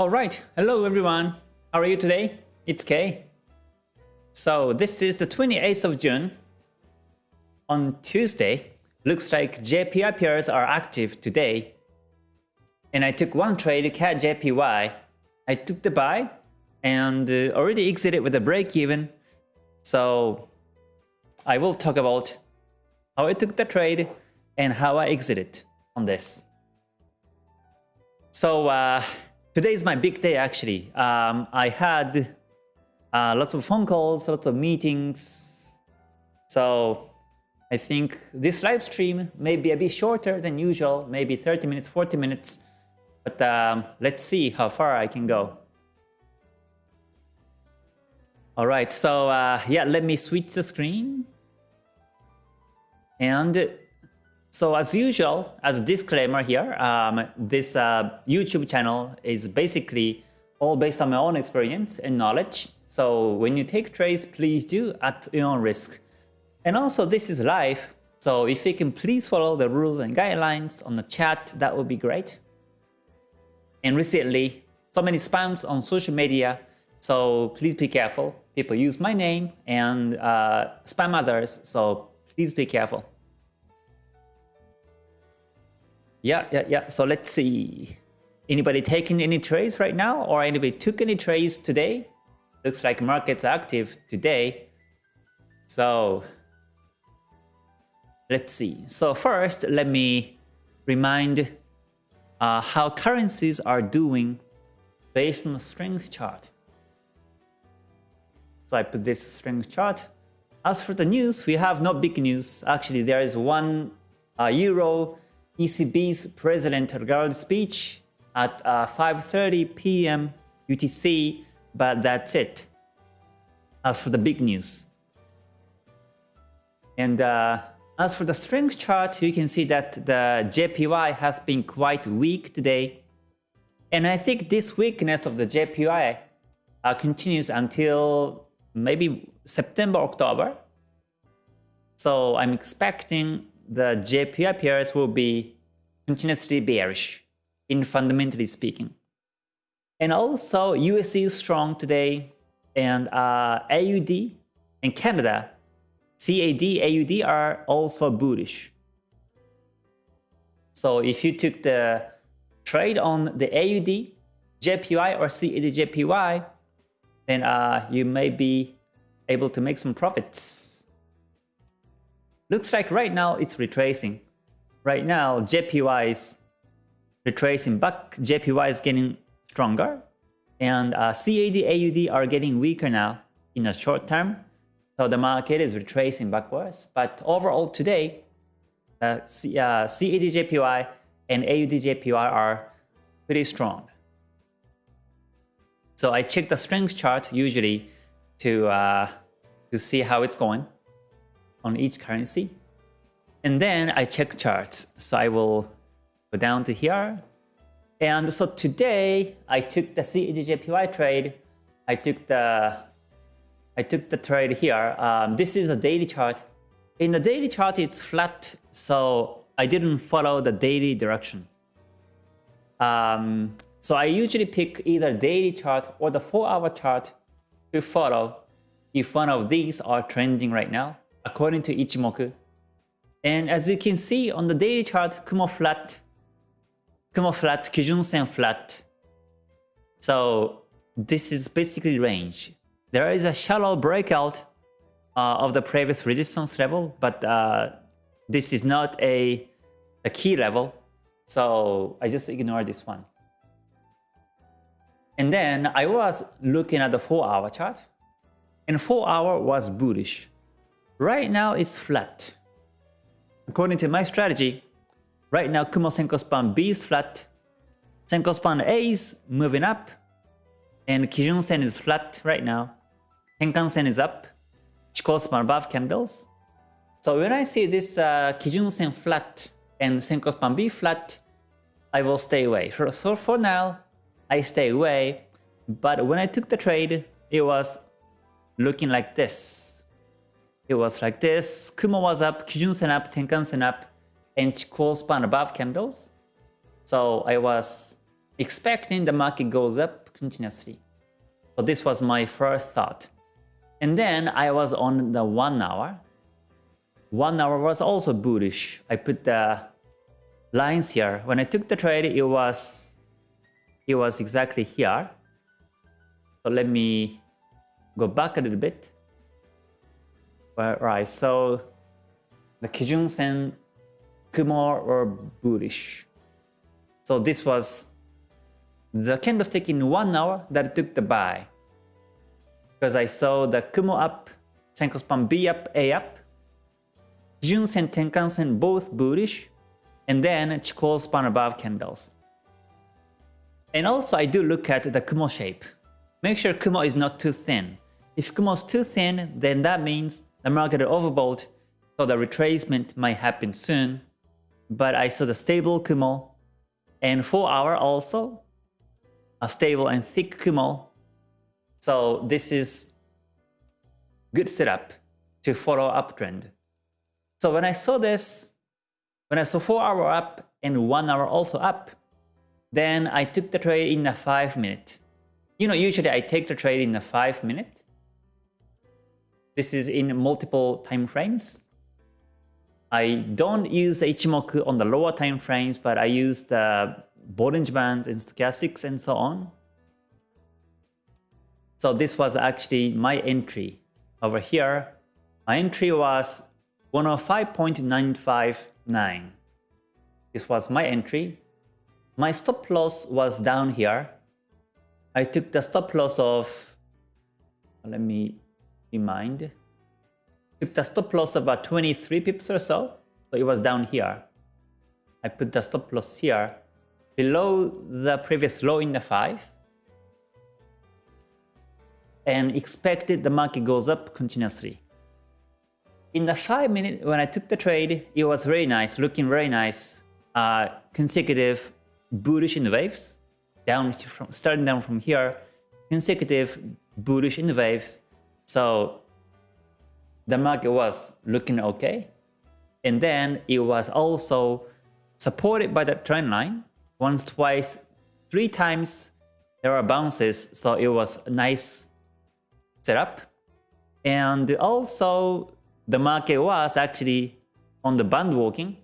Alright, hello everyone. How are you today? It's Kay. So this is the 28th of June. On Tuesday, looks like JPY pairs are active today. And I took one trade, CAD JPY. I took the buy and uh, already exited with a break even. So I will talk about how I took the trade and how I exited on this. So uh, today is my big day actually. Um, I had uh, lots of phone calls, lots of meetings. So I think this live stream may be a bit shorter than usual, maybe 30 minutes, 40 minutes. But um, let's see how far I can go. All right, so uh, yeah, let me switch the screen. And so as usual, as a disclaimer here, um, this uh, YouTube channel is basically all based on my own experience and knowledge. So when you take trades, please do at your own risk. And also this is live, so if you can please follow the rules and guidelines on the chat, that would be great. And recently, so many spams on social media, so please be careful. People use my name and uh, spam others, so please be careful. Yeah, yeah, yeah. So let's see. Anybody taking any trades right now or anybody took any trades today? Looks like market's active today. So let's see. So first, let me remind uh, how currencies are doing based on the strength chart. So I put this strength chart. As for the news, we have no big news. Actually, there is one uh, euro ECB's President Lagarde speech at uh, 5.30 p.m. UTC, but that's it. As for the big news. And uh, as for the strength chart, you can see that the JPY has been quite weak today. And I think this weakness of the JPY uh, continues until maybe September, October. So I'm expecting the JPY pairs will be continuously bearish in fundamentally speaking. And also USD is strong today and uh, AUD and Canada, CAD, AUD are also bullish. So if you took the trade on the AUD, JPY or CAD JPY, then uh, you may be able to make some profits. Looks like right now it's retracing. Right now, JPY is retracing back. JPY is getting stronger. And uh, CAD, AUD are getting weaker now in the short term. So the market is retracing backwards. But overall today, uh, C, uh, CAD JPY and AUD JPY are pretty strong. So I check the strength chart usually to, uh, to see how it's going on each currency. And then I check charts. So I will go down to here. And so today I took the CADJPY trade. I took the I took the trade here. Um, this is a daily chart. In the daily chart, it's flat, so I didn't follow the daily direction. Um, so I usually pick either daily chart or the 4-hour chart to follow if one of these are trending right now according to Ichimoku. And as you can see on the daily chart, Kumo flat, Kumo flat, Kijun Sen flat. So this is basically range. There is a shallow breakout uh, of the previous resistance level, but uh, this is not a, a key level. So I just ignore this one. And then I was looking at the 4 hour chart and 4 hour was bullish. Right now it's flat. According to my strategy, right now Kumo Senko span B is flat, Senko span A is moving up, and Kijun Sen is flat right now. Tenkan Sen is up, Chikou span above candles. So when I see this uh, Kijun Sen flat and Senko span B flat, I will stay away. So for now, I stay away. But when I took the trade, it was looking like this. It was like this. Kumo was up, Kijun Sen up, Tenkan Sen up, and Chikou span above candles. So I was expecting the market goes up continuously. So this was my first thought. And then I was on the one hour. One hour was also bullish. I put the lines here. When I took the trade, it was it was exactly here. So let me go back a little bit. All right, so the Kijun Sen Kumo were bullish. So this was the candlestick in one hour that took the buy. Because I saw the Kumo up, Senko span B up, A up, Kijun Sen, Tenkan Sen both bullish, and then Chikou span above candles. And also I do look at the Kumo shape. Make sure Kumo is not too thin. If Kumo is too thin, then that means the market overbought, so the retracement might happen soon. But I saw the stable Kumo, and 4 hour also, a stable and thick Kumo. So this is good setup to follow uptrend. So when I saw this, when I saw 4 hour up and 1 hour also up, then I took the trade in a 5 minute. You know, usually I take the trade in a 5 minute. This is in multiple time frames. I don't use Ichimoku on the lower time frames, but I use the Bollinger Bands and Stochastics and so on. So this was actually my entry. Over here, my entry was 105.959. This was my entry. My stop loss was down here. I took the stop loss of, let me remind, took the stop loss about 23 pips or so. So it was down here. I put the stop loss here below the previous low in the 5 and expected the market goes up continuously. In the 5 minute when I took the trade, it was very nice, looking very nice, uh, consecutive bullish in the waves, down from starting down from here, consecutive bullish in the waves. So the market was looking okay. And then it was also supported by the trend line once, twice, three times there are bounces. So it was a nice setup. And also the market was actually on the band walking.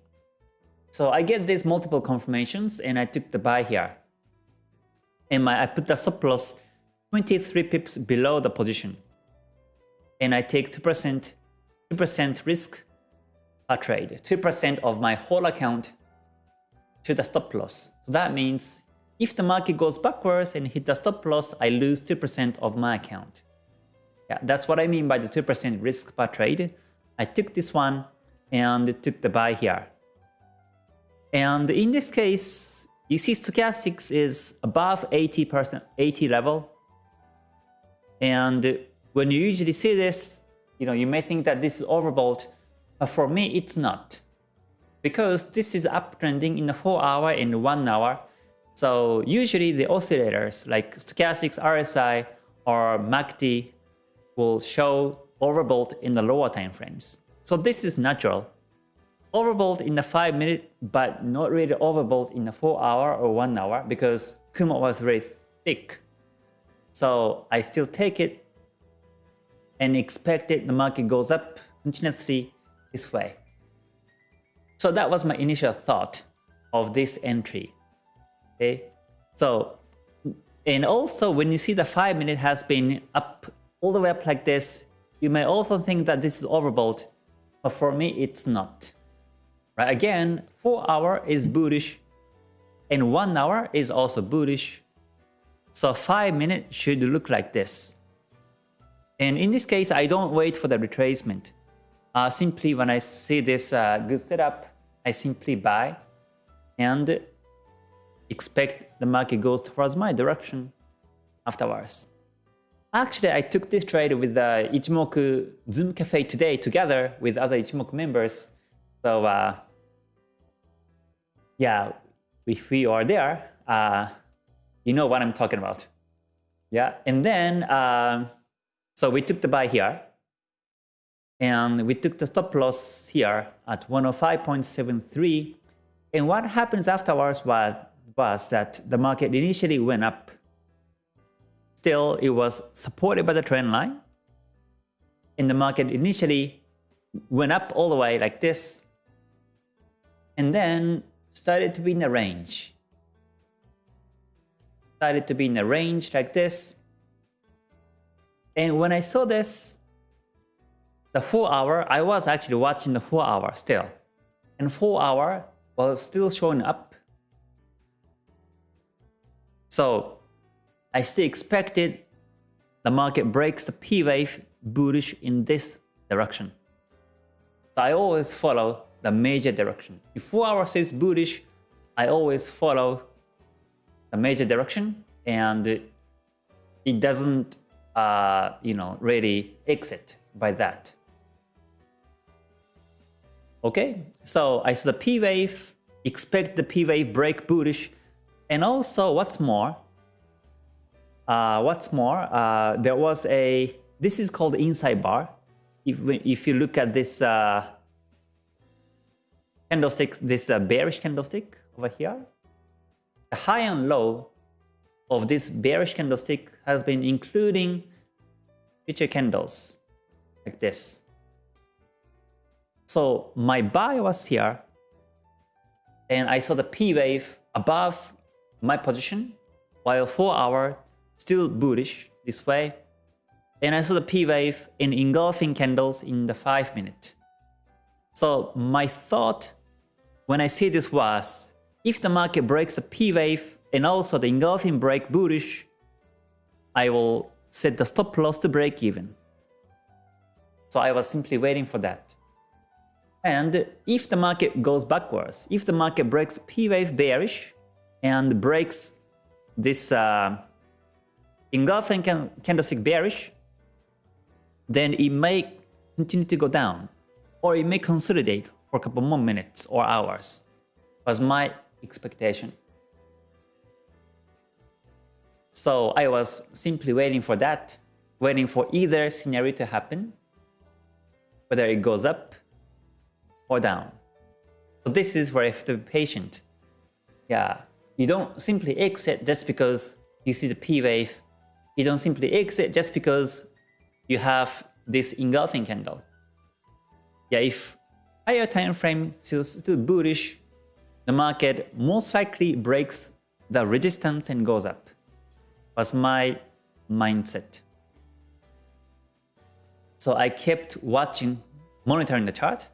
So I get these multiple confirmations and I took the buy here. And my, I put the stop loss 23 pips below the position. And I take 2%, 2% risk per trade, 2% of my whole account to the stop loss. So that means if the market goes backwards and hit the stop loss, I lose 2% of my account. Yeah, that's what I mean by the 2% risk per trade. I took this one and took the buy here. And in this case, you see stochastics is above 80%, 80 level. And when you usually see this, you know, you may think that this is overbought, but for me, it's not. Because this is uptrending in the 4 hour and 1 hour. So usually the oscillators like stochastics, RSI, or MACD will show overbought in the lower time frames. So this is natural. Overbought in the 5 minute, but not really overbought in the 4 hour or 1 hour because Kumo was very thick. So I still take it and expect it the market goes up continuously this way. So that was my initial thought of this entry. Okay, so and also when you see the 5 minute has been up all the way up like this, you may also think that this is overbought, but for me it's not. Right? Again, 4 hour is bullish and 1 hour is also bullish. So 5 minute should look like this. And in this case, I don't wait for the retracement. Uh, simply when I see this uh, good setup, I simply buy and expect the market goes towards my direction afterwards. Actually, I took this trade with the Ichimoku Zoom Cafe today together with other Ichimoku members. So uh, yeah, if we are there, uh, you know what I'm talking about. Yeah, and then, um, so we took the buy here. And we took the stop loss here at 105.73. And what happens afterwards was was that the market initially went up. Still, it was supported by the trend line. And the market initially went up all the way like this. And then started to be in a range. Started to be in a range like this. And when I saw this, the 4 hour, I was actually watching the 4 hour still. And 4 hour was still showing up. So I still expected the market breaks the P wave bullish in this direction. So I always follow the major direction. If 4 hour says bullish, I always follow the major direction and it doesn't uh, you know, really exit by that. Okay, so I saw the P wave, expect the P wave break bullish, and also what's more, uh, what's more, uh, there was a, this is called inside bar. If, if you look at this uh, candlestick, this uh, bearish candlestick over here, the high and low of this bearish candlestick has been including future candles like this. So my buy was here and I saw the P wave above my position while 4 hour still bullish this way and I saw the P wave in engulfing candles in the 5 minute. So my thought when I see this was if the market breaks the P wave and also the engulfing break bullish, I will set the stop loss to break even. So I was simply waiting for that. And if the market goes backwards, if the market breaks P wave bearish and breaks this uh, engulfing can candlestick bearish, then it may continue to go down or it may consolidate for a couple more minutes or hours was my expectation. So I was simply waiting for that, waiting for either scenario to happen, whether it goes up or down. So this is where I have to be patient. Yeah, you don't simply exit just because you see the P wave. You don't simply exit just because you have this engulfing candle. Yeah, if higher time frame still, still bullish, the market most likely breaks the resistance and goes up was my mindset. So I kept watching, monitoring the chart.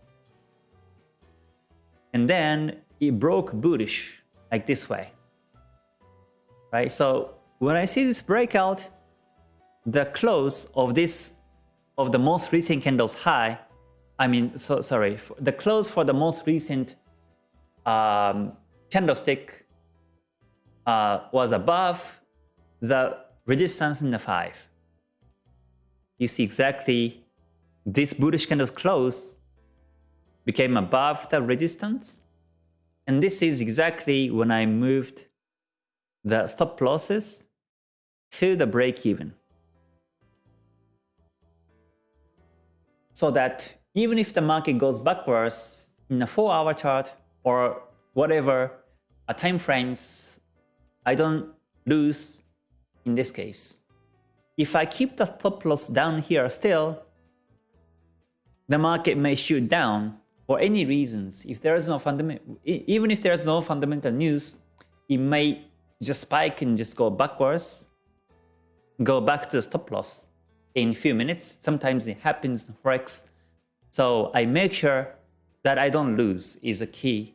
And then it broke bullish like this way. Right? So when I see this breakout, the close of this of the most recent candle's high, I mean, so sorry, the close for the most recent um, candlestick uh, was above the resistance in the 5. You see exactly this bullish candle's close became above the resistance. And this is exactly when I moved the stop losses to the break even. So that even if the market goes backwards in a 4 hour chart or whatever a time frames, I don't lose in this case. If I keep the stop loss down here still, the market may shoot down for any reasons. If there is no even if there is no fundamental news, it may just spike and just go backwards, go back to the stop loss in a few minutes. Sometimes it happens in Forex. So I make sure that I don't lose is a key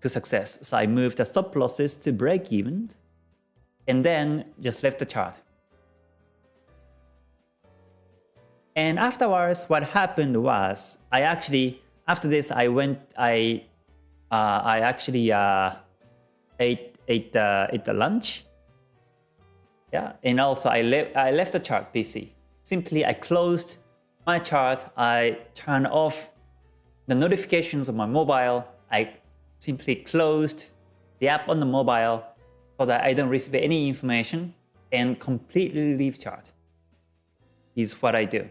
to success. So I move the stop losses to break even and then just left the chart. And afterwards, what happened was I actually, after this, I went, I, uh, I actually uh, ate, ate, uh, ate the lunch. Yeah, and also I, left I left the chart PC. Simply, I closed my chart. I turned off the notifications on my mobile. I simply closed the app on the mobile so that I don't receive any information and completely leave chart is what I do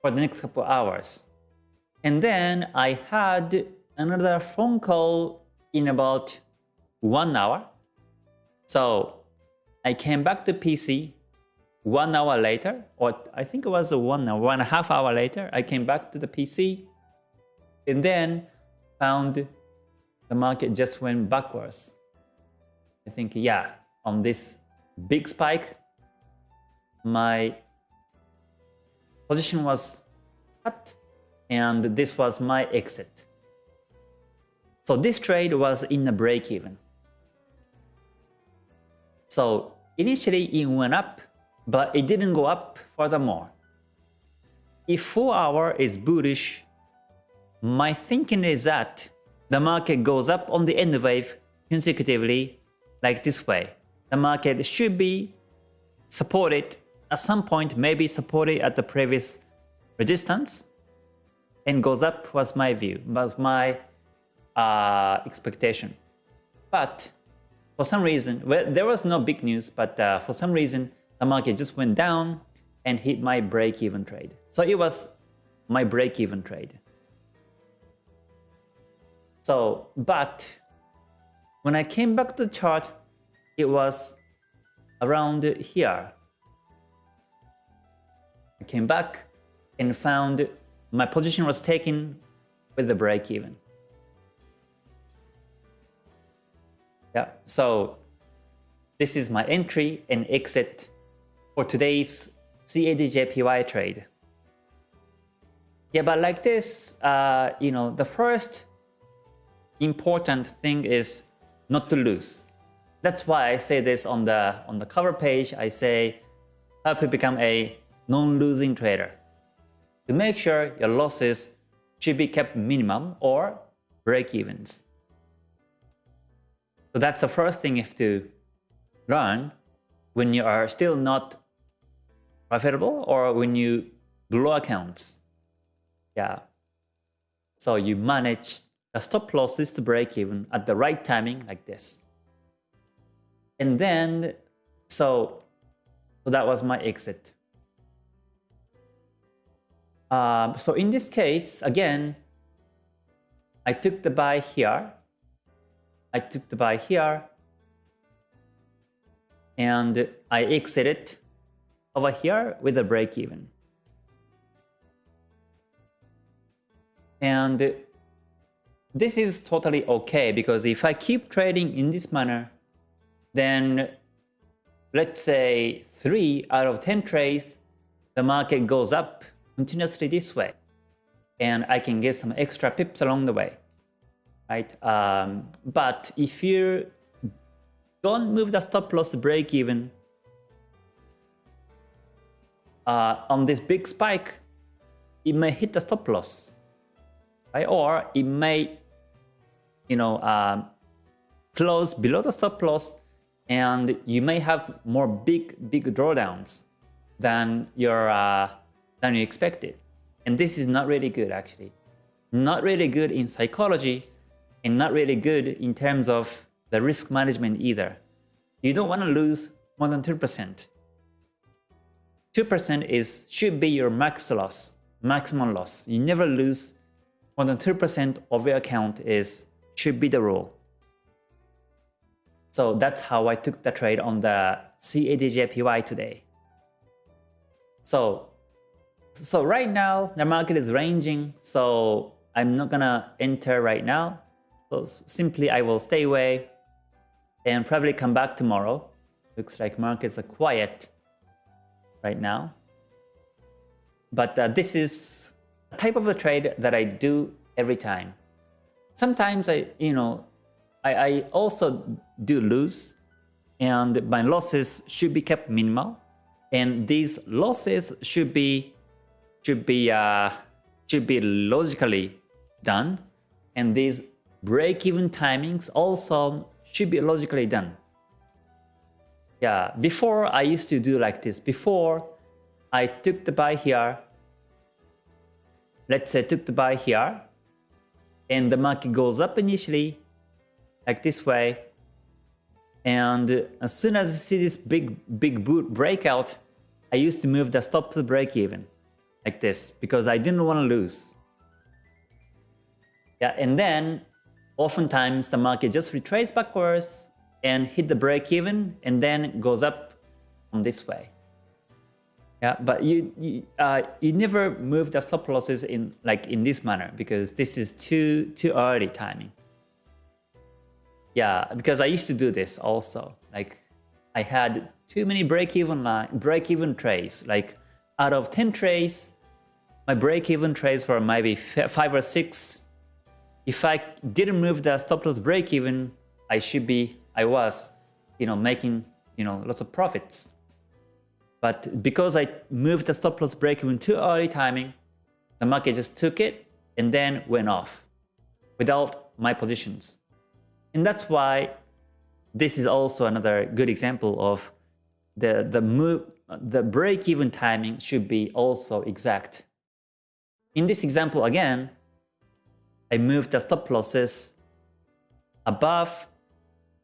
for the next couple hours. And then I had another phone call in about one hour. So I came back to PC one hour later, or I think it was one hour, one and a half hour later, I came back to the PC and then found the market just went backwards. I think, yeah, on this big spike, my position was cut and this was my exit. So this trade was in a break even. So initially it went up, but it didn't go up furthermore. If 4 hour is bullish, my thinking is that the market goes up on the N wave consecutively like this way. The market should be supported at some point, maybe supported at the previous resistance and goes up was my view, was my uh, expectation. But for some reason, well, there was no big news, but uh, for some reason, the market just went down and hit my break-even trade. So it was my break-even trade. So, but when I came back to the chart, it was around here. I came back and found my position was taken with the break even. Yeah, so this is my entry and exit for today's CADJPY trade. Yeah, but like this, uh, you know, the first important thing is not to lose. That's why I say this on the on the cover page. I say help you become a non-losing trader. To make sure your losses should be kept minimum or break-evens. So that's the first thing you have to learn when you are still not profitable or when you blow accounts. Yeah. So you manage the stop loss is to break even at the right timing like this. And then, so, so that was my exit. Um, so in this case, again, I took the buy here. I took the buy here. And I exited over here with a break even. And this is totally okay because if I keep trading in this manner, then let's say 3 out of 10 trades, the market goes up continuously this way. And I can get some extra pips along the way. right? Um, but if you don't move the stop loss break even uh, on this big spike, it may hit the stop loss. Right? Or it may you know, um, close below the stop loss and you may have more big, big drawdowns than your uh, than you expected. And this is not really good actually. Not really good in psychology and not really good in terms of the risk management either. You don't want to lose more than 2%. 2% is should be your max loss, maximum loss. You never lose more than 2% of your account is should be the rule. So that's how I took the trade on the CADJPY today. So, so right now the market is ranging, so I'm not gonna enter right now. So simply I will stay away and probably come back tomorrow. Looks like markets are quiet right now. But uh, this is a type of a trade that I do every time sometimes I, you know, I, I also do lose and my losses should be kept minimal and these losses should be should be uh, should be logically done and these break-even timings also should be logically done. Yeah, before I used to do like this. Before I took the buy here, let's say took the buy here, and the market goes up initially like this way and as soon as I see this big big boot breakout I used to move the stop to break even like this because I didn't want to lose yeah and then oftentimes the market just retraces backwards and hit the break even and then goes up on this way. Yeah, but you you, uh, you never move the stop losses in like in this manner because this is too too early timing. Yeah, because I used to do this also. Like I had too many break-even line break-even trades. Like out of 10 trades, my break-even trades were maybe five or six. If I didn't move the stop loss break-even, I should be I was, you know, making you know lots of profits. But because I moved the stop loss break even too early timing, the market just took it and then went off without my positions. And that's why this is also another good example of the, the move, the break-even timing should be also exact. In this example again, I moved the stop losses above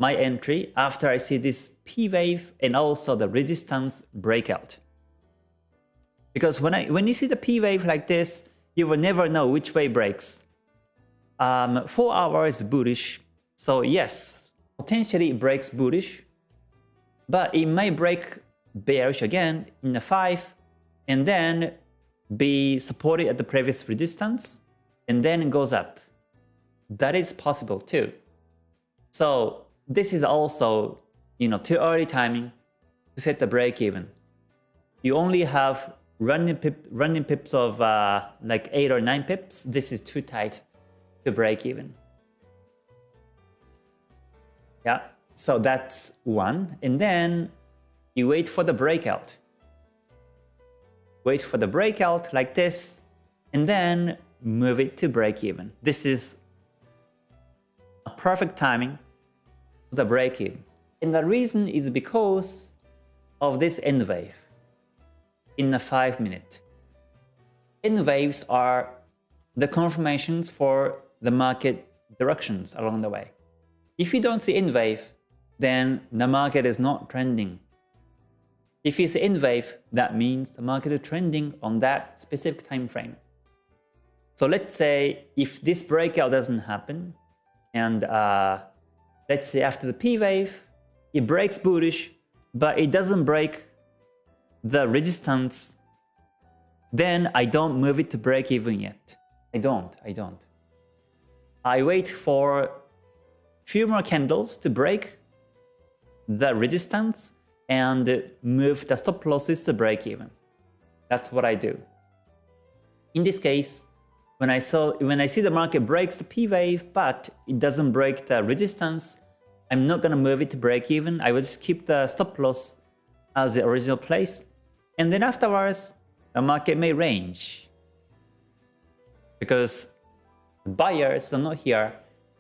my entry after I see this P wave and also the resistance breakout. Because when I when you see the P wave like this, you will never know which way breaks. Um, 4 hours bullish, so yes, potentially it breaks bullish, but it may break bearish again in the 5 and then be supported at the previous resistance and then it goes up. That is possible too. So this is also, you know, too early timing to set the break even. You only have running pip, running pips of uh, like 8 or 9 pips. This is too tight to break even. Yeah, so that's one. And then you wait for the breakout. Wait for the breakout like this, and then move it to break even. This is a perfect timing the break-even. And the reason is because of this N wave in a 5 minute. N waves are the confirmations for the market directions along the way. If you don't see N wave, then the market is not trending. If you see N wave, that means the market is trending on that specific time frame. So let's say if this breakout doesn't happen and uh, let's say after the P wave, it breaks bullish, but it doesn't break the resistance, then I don't move it to break even yet. I don't, I don't. I wait for few more candles to break the resistance and move the stop losses to break even. That's what I do. In this case, when I saw when I see the market breaks the P wave, but it doesn't break the resistance, I'm not gonna move it to break even. I will just keep the stop loss as the original place. And then afterwards, the market may range. Because buyers are not here.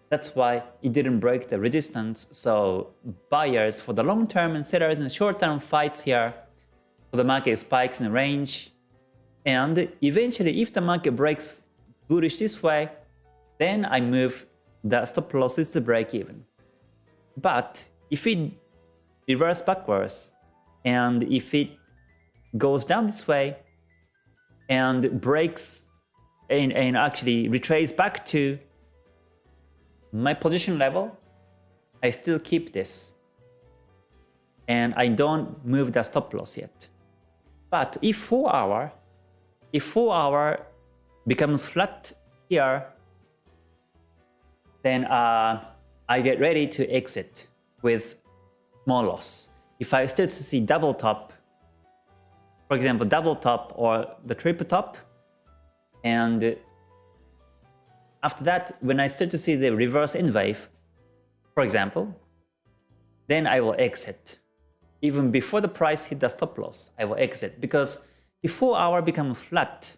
That's why it didn't break the resistance. So buyers for the long term and sellers in the short term fights here. So the market spikes in range. And eventually, if the market breaks bullish this way, then I move the stop losses to break even. But if it reverse backwards and if it goes down this way and breaks and, and actually retraces back to my position level, I still keep this. And I don't move the stop loss yet. But if 4 hour, if 4 hour becomes flat here, then uh, I get ready to exit with small loss. If I start to see double top, for example, double top or the triple top, and after that, when I start to see the reverse N wave, for example, then I will exit. Even before the price hit the stop loss, I will exit because 4 hour becomes flat,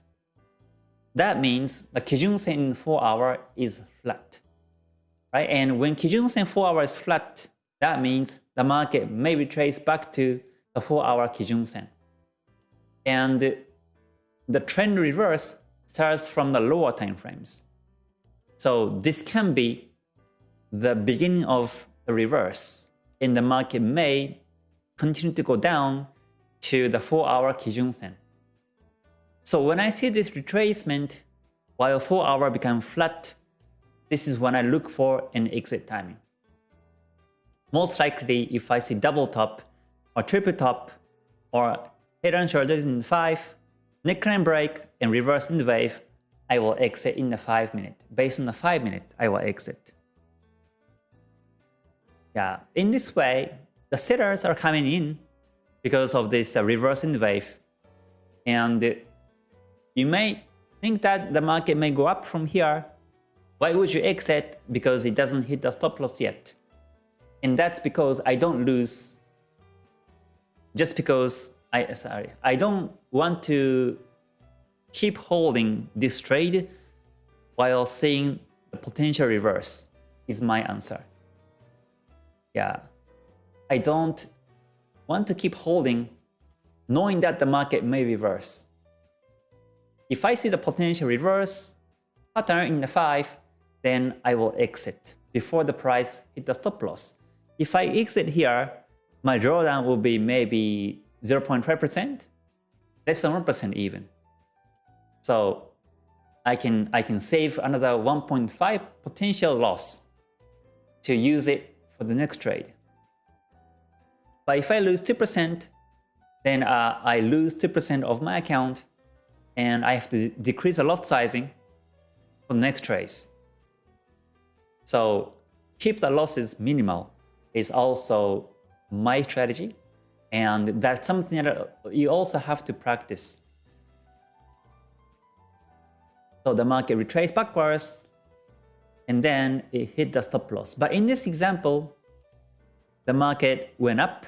that means the Kijun Sen in 4 hour is flat. Right? And when Kijun Sen 4 hour is flat, that means the market may retrace back to the 4 hour Kijun Sen. And the trend reverse starts from the lower time frames. So this can be the beginning of the reverse and the market may continue to go down to the 4 hour Kijun Sen. So when I see this retracement while 4 hour become flat, this is when I look for an exit timing. most likely if I see double top or triple top or head and shoulders in 5, neckline break and reverse N wave, I will exit in the 5 minute. Based on the 5 minute, I will exit. Yeah, in this way, the sellers are coming in because of this uh, reverse in the wave. And you may think that the market may go up from here. Why would you exit? Because it doesn't hit the stop loss yet. And that's because I don't lose just because I sorry, I don't want to keep holding this trade while seeing the potential reverse is my answer. Yeah. I don't want to keep holding knowing that the market may reverse. If I see the potential reverse pattern in the 5, then I will exit before the price hit the stop loss. If I exit here, my drawdown will be maybe 0.5%, less than 1% even. So I can, I can save another 1.5 potential loss to use it for the next trade. But if I lose 2%, then uh, I lose 2% of my account and I have to decrease the lot sizing for the next trades. So keep the losses minimal is also my strategy. And that's something that you also have to practice. So the market retraced backwards and then it hit the stop loss. But in this example, the market went up,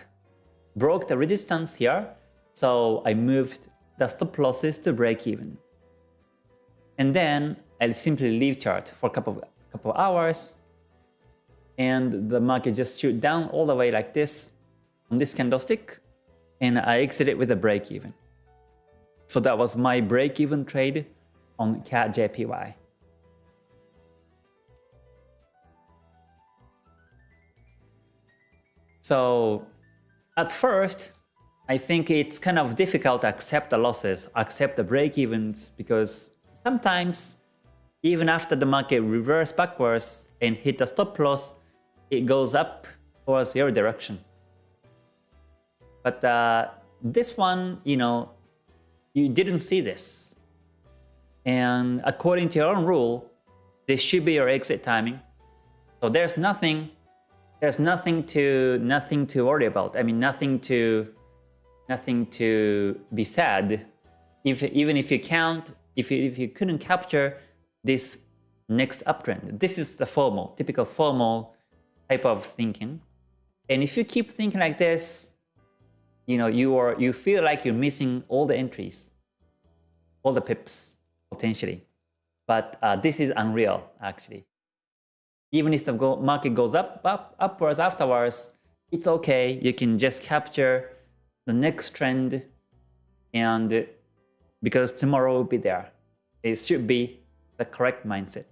broke the resistance here. So I moved the stop losses to break even. And then I'll simply leave chart for a couple of, couple of hours and the market just shoot down all the way like this on this candlestick and I exited with a break even. So that was my break even trade on CAD JPY. So at first, I think it's kind of difficult to accept the losses, accept the break evens because sometimes even after the market reverse backwards and hit the stop loss, it goes up towards your direction. But uh, this one, you know, you didn't see this. And according to your own rule, this should be your exit timing. So there's nothing, there's nothing to, nothing to worry about. I mean, nothing to, nothing to be sad. If, even if you can't, if you, if you couldn't capture this next uptrend. This is the formal, typical formal type of thinking. And if you keep thinking like this, you know, you are you feel like you're missing all the entries, all the pips potentially. But uh, this is unreal actually. Even if the market goes up, up upwards afterwards, it's okay. You can just capture the next trend and because tomorrow will be there. It should be the correct mindset.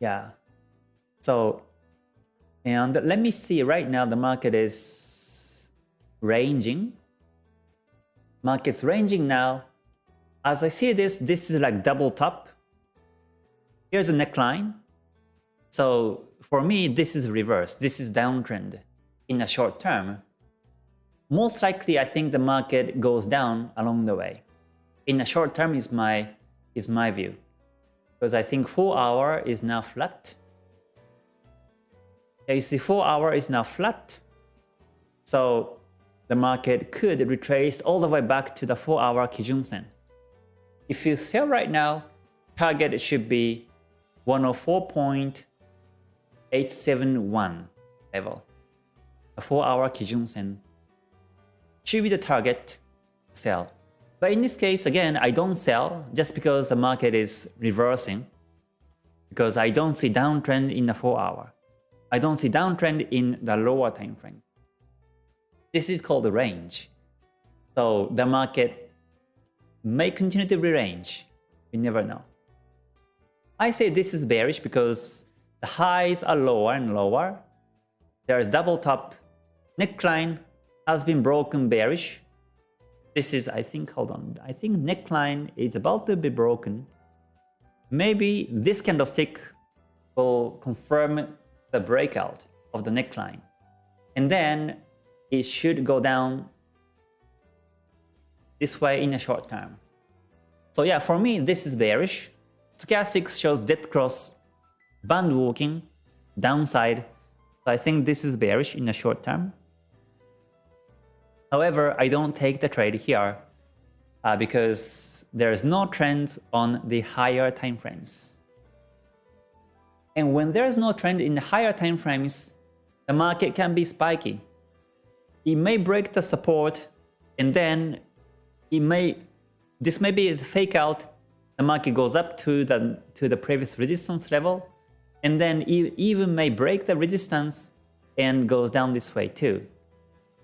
Yeah. So, and let me see right now the market is ranging. Market's ranging now. As I see this, this is like double top. Here's a neckline. So for me, this is reverse. This is downtrend in a short term. Most likely, I think the market goes down along the way. In the short term is my is my view because I think 4 hour is now flat. You see 4 hour is now flat. So the market could retrace all the way back to the 4 hour Kijun Sen. If you sell right now, target should be 104.871 level. A 4 hour Kijun Sen should be the target sell. But in this case, again, I don't sell just because the market is reversing. Because I don't see downtrend in the 4 hour. I don't see downtrend in the lower time frame. This is called the range. So the market may continue to be range. We never know. I say this is bearish because the highs are lower and lower. There is double top. Neckline has been broken bearish this is, I think, hold on, I think neckline is about to be broken. Maybe this candlestick will confirm the breakout of the neckline. And then it should go down this way in a short term. So yeah, for me, this is bearish. Stochastics shows dead cross, band walking, downside. So I think this is bearish in the short term. However, I don't take the trade here uh, because there's no trend on the higher time frames. And when there's no trend in the higher time frames, the market can be spiky. It may break the support and then it may this may be a fake out. The market goes up to the to the previous resistance level and then even may break the resistance and goes down this way too.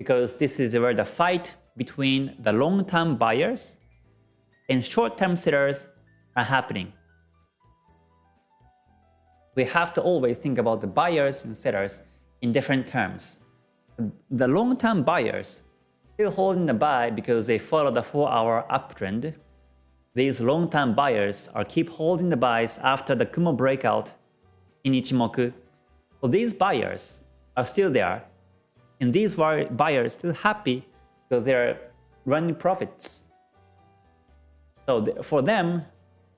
Because this is where the fight between the long-term buyers and short-term sellers are happening we have to always think about the buyers and sellers in different terms. The long-term buyers still holding the buy because they follow the 4-hour uptrend. These long-term buyers are keep holding the buys after the Kumo breakout in Ichimoku. So these buyers are still there, and these buyers still happy because they're running profits. So for them,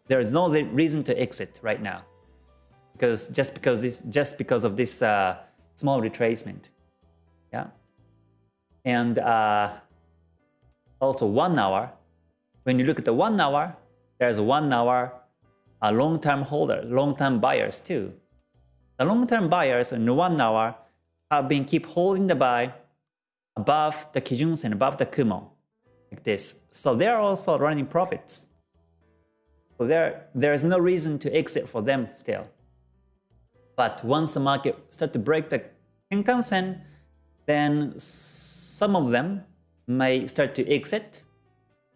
there is no reason to exit right now because just because this just because of this uh, small retracement yeah and uh, also one hour when you look at the one hour there's one hour a long-term holder long-term buyers too the long-term buyers in one hour have been keep holding the buy above the Kijun Sen above the Kumo like this. So they're also running profits. So there there is no reason to exit for them still. But once the market start to break the Tenkan-sen, then some of them may start to exit.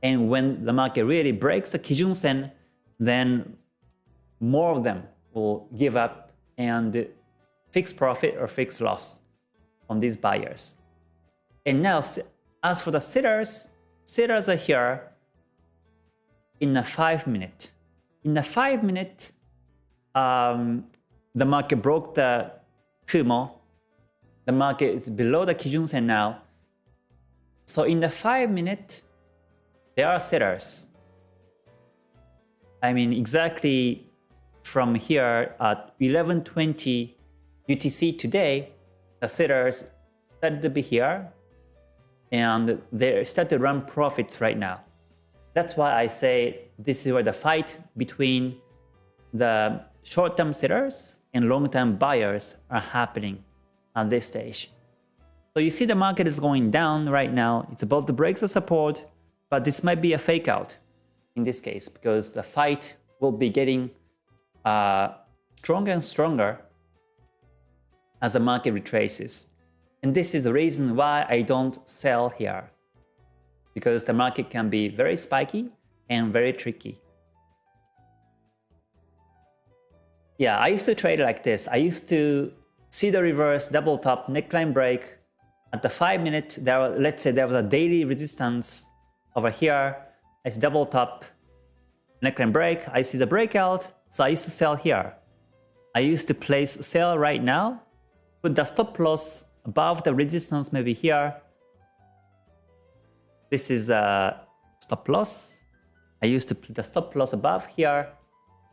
And when the market really breaks the Kijun-sen, then more of them will give up and fixed profit or fixed loss on these buyers. And now, as for the sellers, sellers are here in a 5 minute. In a 5 minute, um, the market broke the Kumo. The market is below the Kijun Sen now. So in the 5 minute, there are sellers. I mean exactly from here at 11.20 UTC today, the sellers started to be here and they start to run profits right now. That's why I say this is where the fight between the short-term sellers and long-term buyers are happening at this stage. So you see the market is going down right now. It's about to break the support, but this might be a fake out in this case because the fight will be getting uh, stronger and stronger as the market retraces. And this is the reason why I don't sell here. Because the market can be very spiky and very tricky. Yeah, I used to trade like this. I used to see the reverse double top neckline break at the 5 minute there were, let's say there was a daily resistance over here it's double top neckline break I see the breakout so I used to sell here I used to place sell right now put the stop loss above the resistance maybe here this is a stop loss I used to put the stop loss above here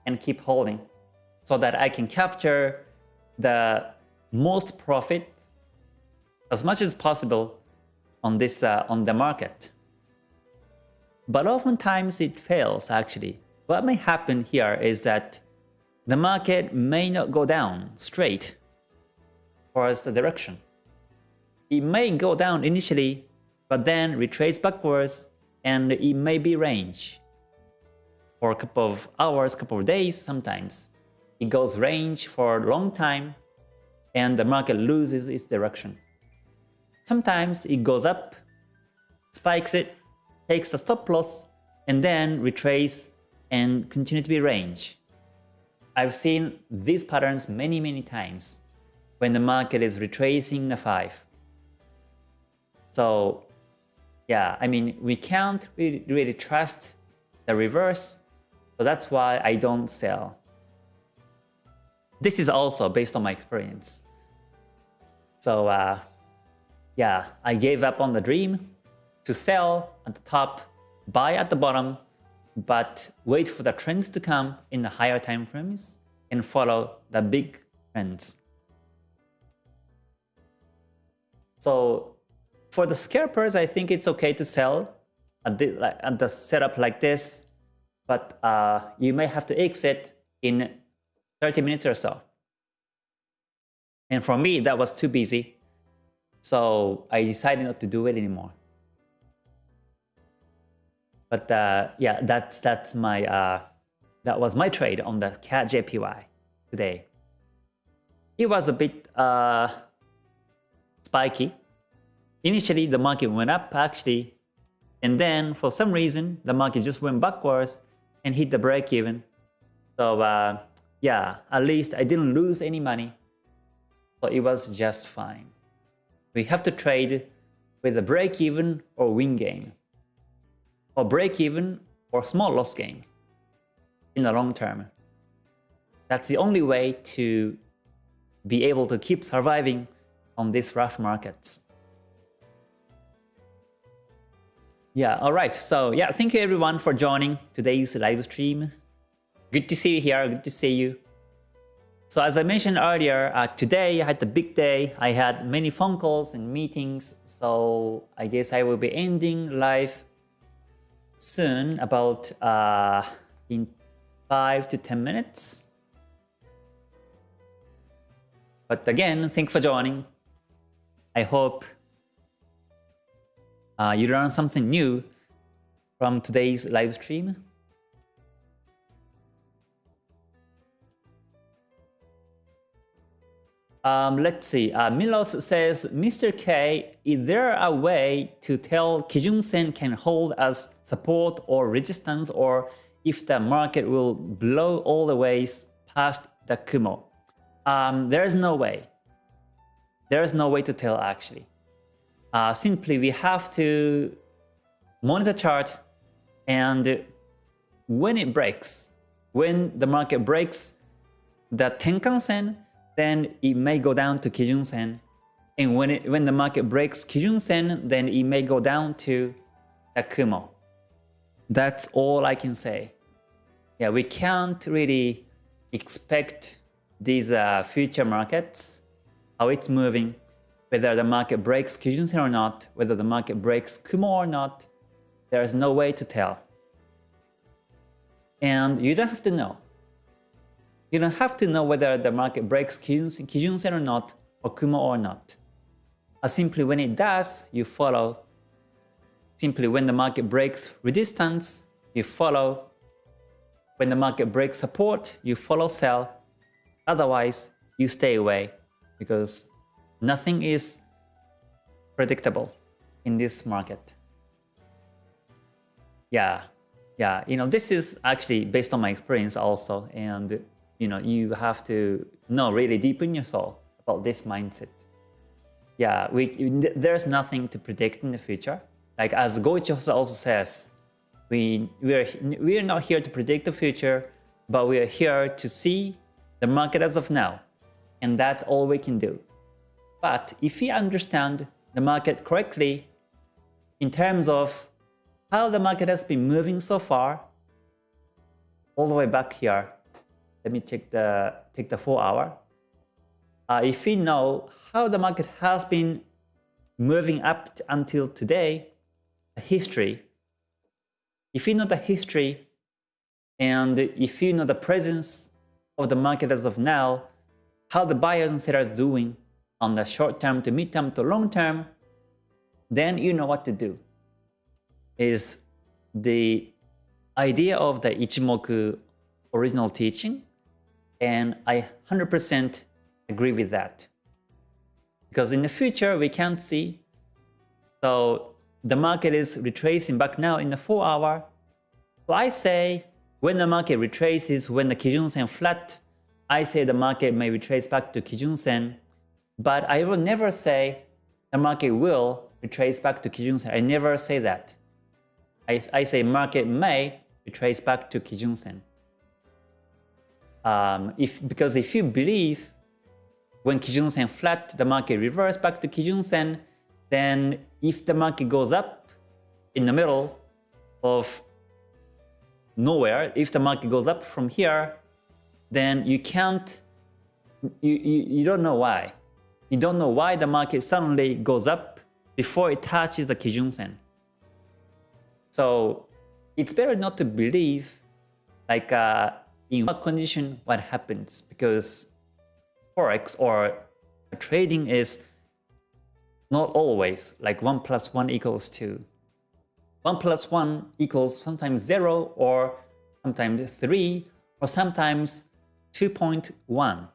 and keep holding so that I can capture the most profit as much as possible on this uh, on the market. But oftentimes it fails actually. What may happen here is that the market may not go down straight towards the direction. It may go down initially, but then retrace backwards and it may be range for a couple of hours, couple of days sometimes. It goes range for a long time and the market loses its direction. Sometimes it goes up, spikes it, takes a stop loss, and then retrace and continue to be range. I've seen these patterns many many times when the market is retracing the 5. So yeah, I mean, we can't really, really trust the reverse, so that's why I don't sell. this is also based on my experience. So uh, yeah, I gave up on the dream to sell at the top, buy at the bottom, but wait for the trends to come in the higher time frames and follow the big trends. So for the scalpers, I think it's okay to sell at the, setup like this, but uh, you may have to exit in 30 minutes or so. And for me, that was too busy. So I decided not to do it anymore. But uh, yeah, that's that's my uh, that was my trade on the CAD JPY today. It was a bit uh, spiky. Initially, the market went up actually, and then for some reason, the market just went backwards and hit the break even. So uh, yeah, at least I didn't lose any money. So it was just fine. We have to trade with a break even or win gain or break even or small loss gain in the long term. That's the only way to be able to keep surviving on these rough markets. Yeah, alright, so yeah, thank you everyone for joining today's live stream. Good to see you here, good to see you. So as I mentioned earlier, uh, today I had the big day. I had many phone calls and meetings, so I guess I will be ending live soon, about uh, in 5 to 10 minutes. But again, thanks for joining. I hope uh, you learned something new from today's live stream. Um, let's see. Uh, Milos says, Mr. K, is there a way to tell Kijun Sen can hold as support or resistance or if the market will blow all the ways past the Kumo? Um, there is no way. There is no way to tell actually. Uh, simply, we have to monitor chart and when it breaks, when the market breaks the Tenkan Sen, then it may go down to Kijun Sen. And when, it, when the market breaks Kijun Sen, then it may go down to the Kumo. That's all I can say. Yeah, we can't really expect these uh, future markets, how it's moving, whether the market breaks Kijun Sen or not, whether the market breaks Kumo or not, there is no way to tell. And you don't have to know. You don't have to know whether the market breaks Kijun Sen or not, or Kumo or not. Simply when it does, you follow. Simply when the market breaks resistance, you follow. When the market breaks support, you follow sell. Otherwise, you stay away because nothing is predictable in this market. Yeah, yeah, you know, this is actually based on my experience also. And you know, you have to know really deep in your soul about this mindset. Yeah, we, there's nothing to predict in the future. Like as Goichi also says, we, we, are, we are not here to predict the future, but we are here to see the market as of now. And that's all we can do. But if we understand the market correctly in terms of how the market has been moving so far, all the way back here, let me check the take the four hour. Uh, if we know how the market has been moving up until today, the history, if you know the history and if you know the presence of the market as of now, how the buyers and sellers doing on the short term to mid term to long term, then you know what to do. Is the idea of the Ichimoku original teaching and I 100% agree with that. Because in the future, we can't see. So the market is retracing back now in the 4 hour. So I say when the market retraces, when the Kijun Sen flat, I say the market may retrace back to Kijun Sen. But I will never say the market will retrace back to Kijun Sen. I never say that. I, I say market may retrace back to Kijun Sen. um, if because if you believe when Kijun Sen flat, the market reverse back to Kijun Sen, then if the market goes up in the middle of nowhere, if the market goes up from here, then you can't, you, you, you don't know why. You don't know why the market suddenly goes up before it touches the Kijun Sen. So it's better not to believe like uh, in what condition what happens because forex or trading is not always like 1 plus 1 equals 2. 1 plus 1 equals sometimes 0 or sometimes 3 or sometimes 2.1.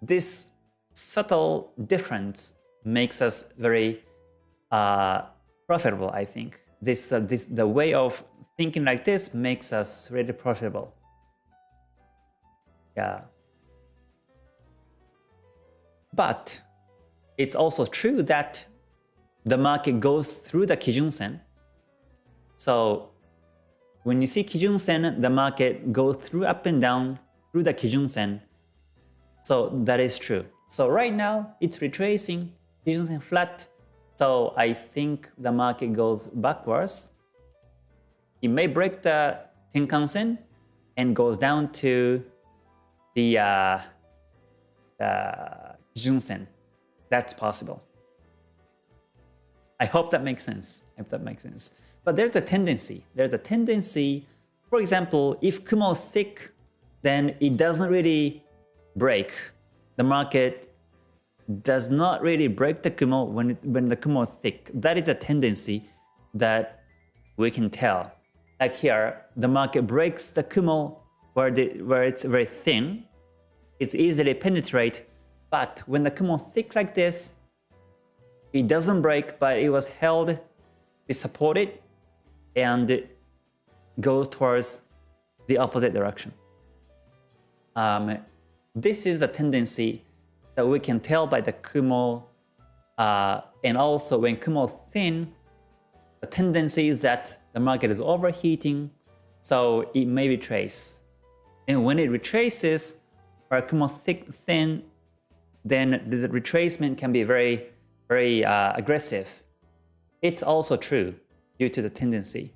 This subtle difference makes us very uh, profitable, I think. This, uh, this, the way of thinking like this makes us really profitable. Yeah. But it's also true that the market goes through the Kijun Sen. So when you see Kijun Sen, the market goes through up and down through the Kijun Sen. So that is true. So right now it's retracing Kijun Sen flat. So I think the market goes backwards. It may break the Tenkan Sen and goes down to the uh, uh, Junsen. That's possible. I hope that makes sense. I hope that makes sense. But there's a tendency. There's a tendency, for example, if Kumo is thick, then it doesn't really break. The market does not really break the Kumo when, it, when the Kumo is thick. That is a tendency that we can tell. Like here, the market breaks the Kumo where, the, where it's very thin, it's easily penetrate, but when the Kumo thick like this, it doesn't break, but it was held, it supported, and it goes towards the opposite direction. Um, this is a tendency that we can tell by the Kumo, uh, and also when Kumo thin, the tendency is that the market is overheating, so it may retrace. And when it retraces, or Kumo thick, thin, then the retracement can be very, very uh, aggressive. It's also true due to the tendency.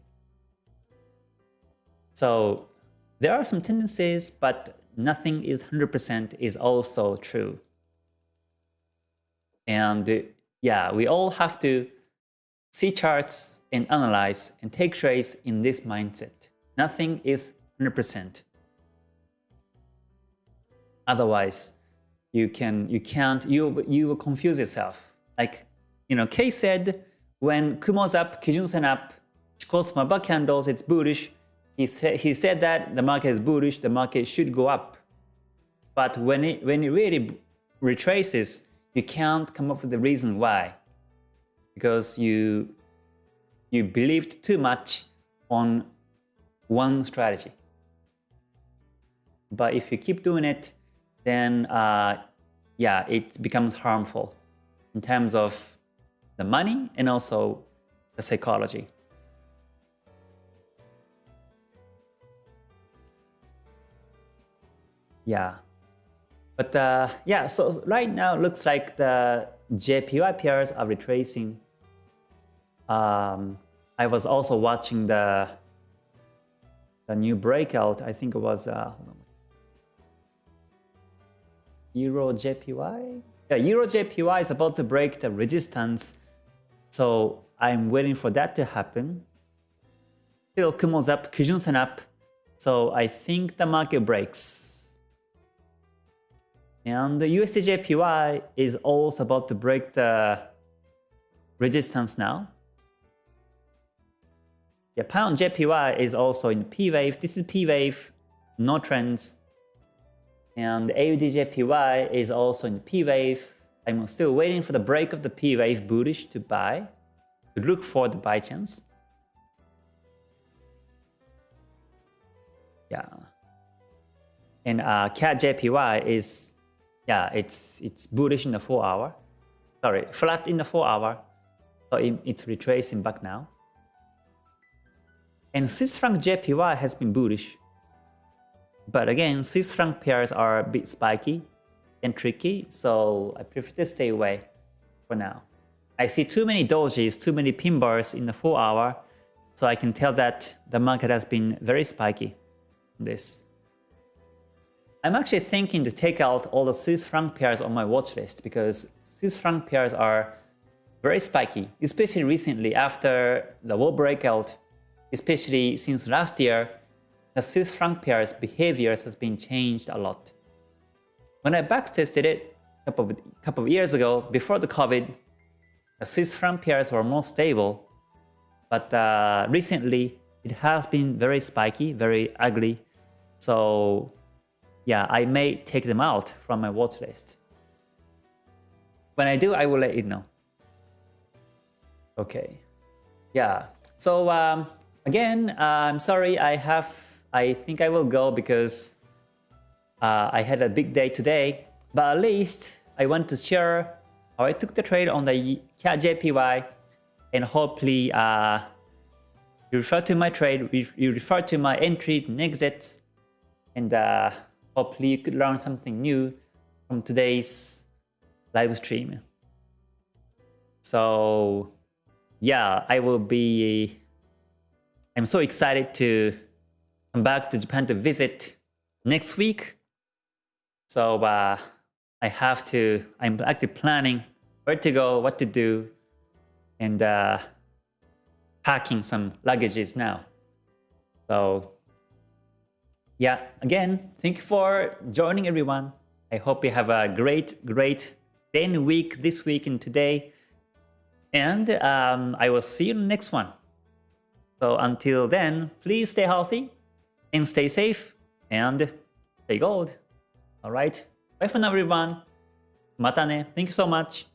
So there are some tendencies, but nothing is 100% is also true. And yeah, we all have to see charts and analyze and take trades in this mindset. Nothing is 100%. Otherwise, you can you can't you you will confuse yourself. Like you know, Kay said when Kumo's up, Kijun-sen up, Chikou buck candles, it's bullish. He said he said that the market is bullish, the market should go up. But when it when it really retraces, you can't come up with the reason why. Because you you believed too much on one strategy. But if you keep doing it, then uh, yeah, it becomes harmful in terms of the money and also the psychology. Yeah. But uh, yeah, so right now looks like the JPY pairs are retracing. Um, I was also watching the the new breakout. I think it was uh, Euro JPY? Yeah, Euro JPY is about to break the resistance. So I'm waiting for that to happen. Still Kumo's up, Kijun-sen up. So I think the market breaks. And the USD JPY is also about to break the resistance now. Yeah, pound JPY is also in P wave. This is P wave, no trends. And AUDJPY is also in the P wave. I'm still waiting for the break of the P wave bullish to buy, to look for the buy chance. Yeah. And uh, CAD JPY is, yeah, it's it's bullish in the 4 hour. Sorry, flat in the 4 hour. So it, it's retracing back now. And Swiss franc JPY has been bullish But again, Swiss franc pairs are a bit spiky and tricky, so I prefer to stay away for now. I see too many dojis, too many pin bars in the 4 hour, so I can tell that the market has been very spiky. This. I'm actually thinking to take out all the Swiss franc pairs on my watch list because Swiss franc pairs are very spiky, especially recently after the wall breakout, especially since last year, the Swiss franc pairs behaviors has been changed a lot. When I backtested it a couple of, couple of years ago, before the COVID, the Swiss franc pairs were more stable, but uh, recently it has been very spiky, very ugly. So yeah, I may take them out from my watch list. When I do, I will let you know. Okay. Yeah. So um, again, uh, I'm sorry. I have. I think I will go because uh, I had a big day today. But at least I want to share how I took the trade on the CAD JPY, and hopefully uh, you refer to my trade. You refer to my entries and exits, and uh, hopefully you could learn something new from today's live stream. So yeah, I will be, I'm so excited to back to Japan to visit next week. So uh, I have to, I'm actually planning where to go, what to do, and uh, packing some luggages now. So yeah, again, thank you for joining everyone. I hope you have a great, great day and week this week and today. And um, I will see you in the next one. So until then, please stay healthy and stay safe and stay gold. Alright, bye for now everyone. Mata ne. Thank you so much.